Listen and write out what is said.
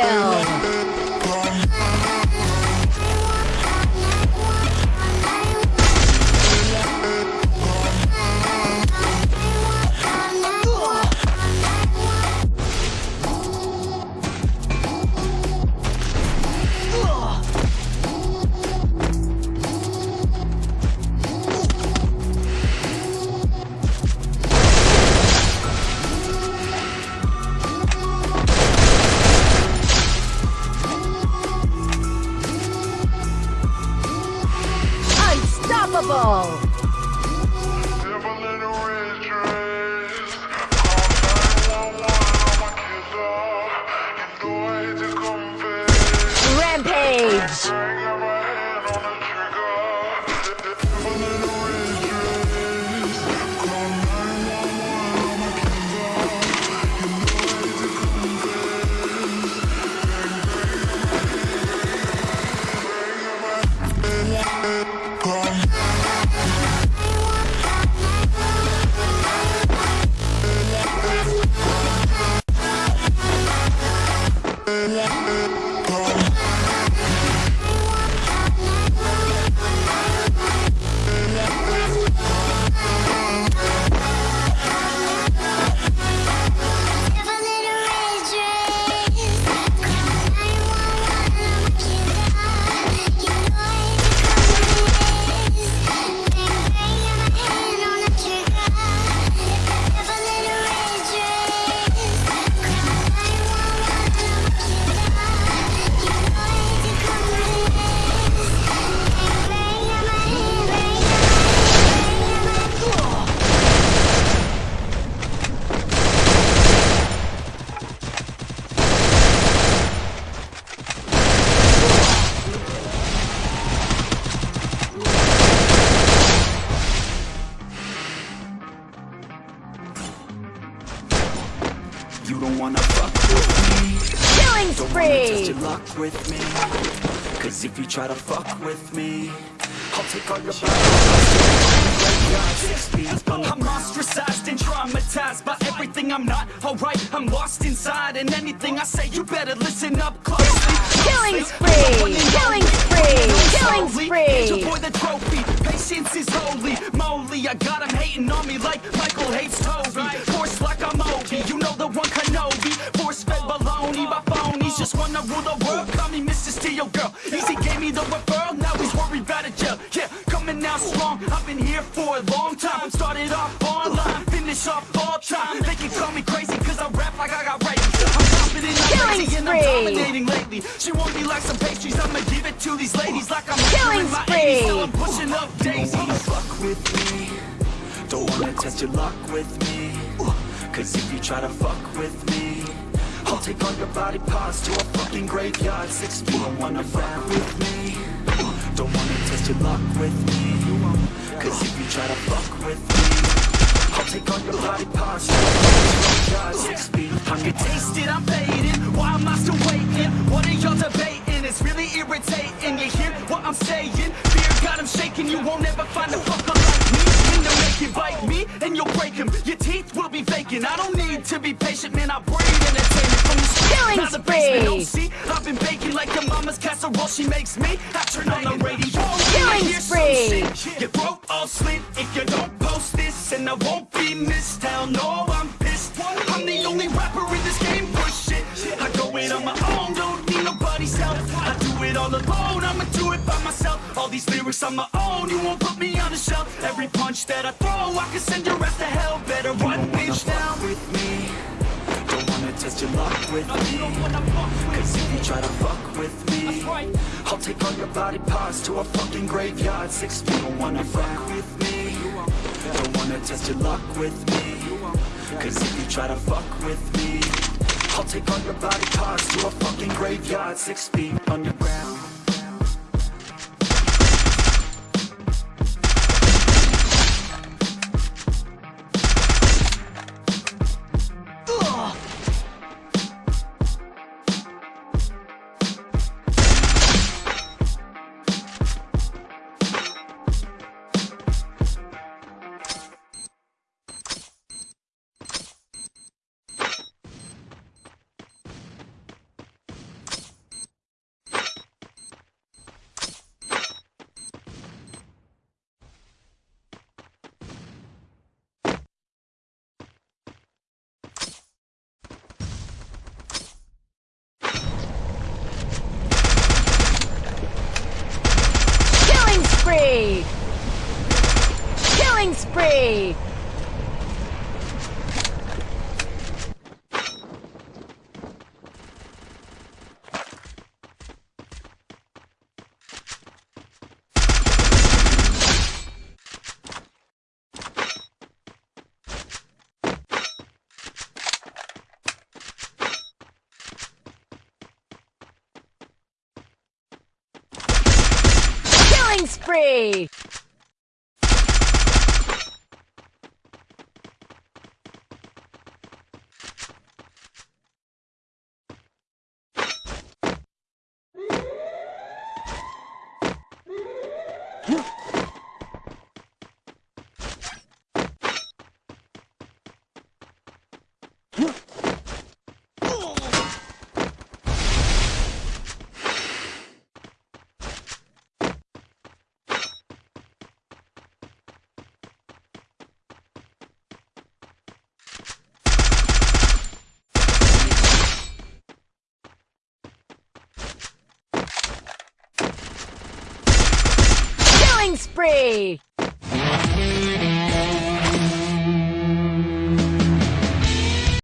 kill! Yeah. Killing spree! test your luck with me. Cause if you try to fuck with me I'll take all your I'm ostracized and traumatized by everything I'm not. Alright I'm lost inside and anything I say You better listen up closely. Killing spree! Killing spree! Killing spree! Your boy the trophy. Patience is holy. Moly I got him hating on me like Michael hates Toby. Force like I'm Obi You know the one Kenobi Just wanna rule the world. Call me Mr. Steel Girl. Easy gave me the referral. Now he's worried about a jail. Yeah, coming out strong. I've been here for a long time. Started off online. Finish off all time. They can call me crazy Cause I rap like I got raped. I'm confident, I'm Killing crazy And I'm spree. dominating lately. She want me like some pastries. I'ma give it to these ladies Like I'm Killing in my spree. 80s Still I'm pushing up daisies Don't wanna fuck with me Don't wanna test your luck with me. Cause if you try to fuck with me I'll take all your body parts to a fucking graveyard. Six feet, don't wanna fuck with me. Don't wanna test your luck with me. Cause if you try to fuck with me I'll take all your body parts to a fucking graveyard. Six feet, I'm get tasted, I'm fading. Why am I still waiting? What are y'all debating? It's really irritating. You hear what I'm saying? Fear got him shaking. You won't ever find a fucker you bite me And you'll break him. Your teeth will be vacant I don't need to be patient Man, I breathe entertainment from Killing the spree. don't see I've been baking like your mama's casserole. She makes me I turn on the radio. Killing I hear some spree. Your throat all slit If you don't post this And I won't be missed. Hell no, I'm alone I'ma do it by myself. All these lyrics on my own You won't put me on the shelf. Every punch that I throw I can send your ass to hell. Better run bitch down with me. Don't wanna test your luck with me. Cause if you try to fuck with me I'll take all your body parts to a fucking graveyard. Six feet, don't wanna fuck with me. Don't wanna test your luck with me. Cause if you try to fuck with me I'll take all your body parts to a fucking graveyard. Six feet underground spree! Spree! Spree!